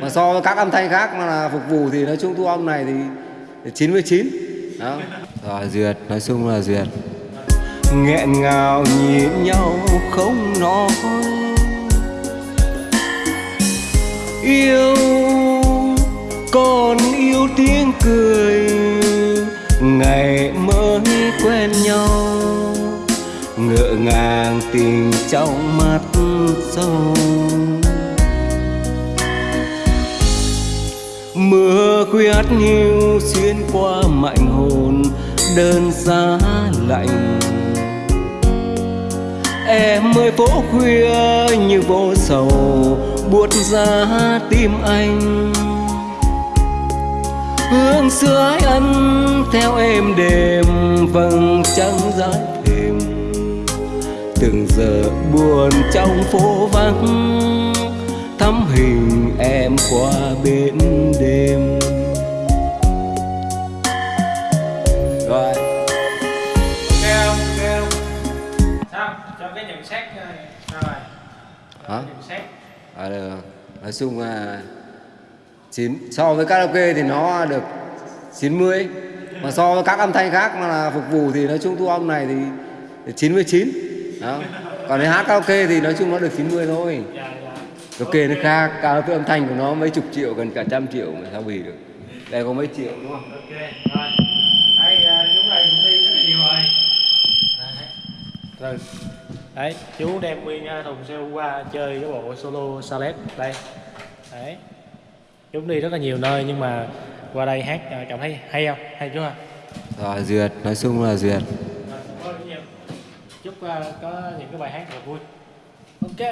mà so với các âm thanh khác mà là phục vụ thì nói chung thu âm này thì 99 đó. Rồi duyệt nói chung là duyệt. Nghẹn ngào nhìn nhau không nói. Yêu còn yêu tiếng cười. Ngày mới quen nhau. Ngỡ ngàng tình trong mắt sâu mưa khuyết hiu xuyên qua mạnh hồn, đơn giá lạnh. Em ơi, phố khuya như vô sầu, buốt giá tim anh. Hương xưa ái ân theo em đêm vầng trăng dài thềm từng giờ buồn trong phố vắng thắm hình em qua bên đêm. Rồi. Ok không ok không sao cho cái nhận xét ờ, rồi. Hả? Nhận xét. À, được. nói chung là chín so với karaoke thì nó được 90 mà so với các âm thanh khác mà là phục vụ thì nói chung thu âm này thì 99 đó. Còn nếu hát karaoke thì nói chung nó được 90 thôi dạ karaoke nó khác. Karaoke âm thanh của nó mấy chục triệu gần cả trăm triệu mà sao bì được. Đây có mấy triệu đúng không? Ok rồi. Đây ờ, chú này cũng đi rất là nhiều rồi. Rồi. Đấy chú đem nguyên ờ, thùng xe qua chơi cái bộ solo salet. Đây. Đấy. Chú đi rất là nhiều nơi nhưng mà qua đây hát ờ, cảm thấy hay không? Hay chú ha rồi duyệt. Nói chung là duyệt. Rồi, chúc có những cái bài hát thật là vui. Ok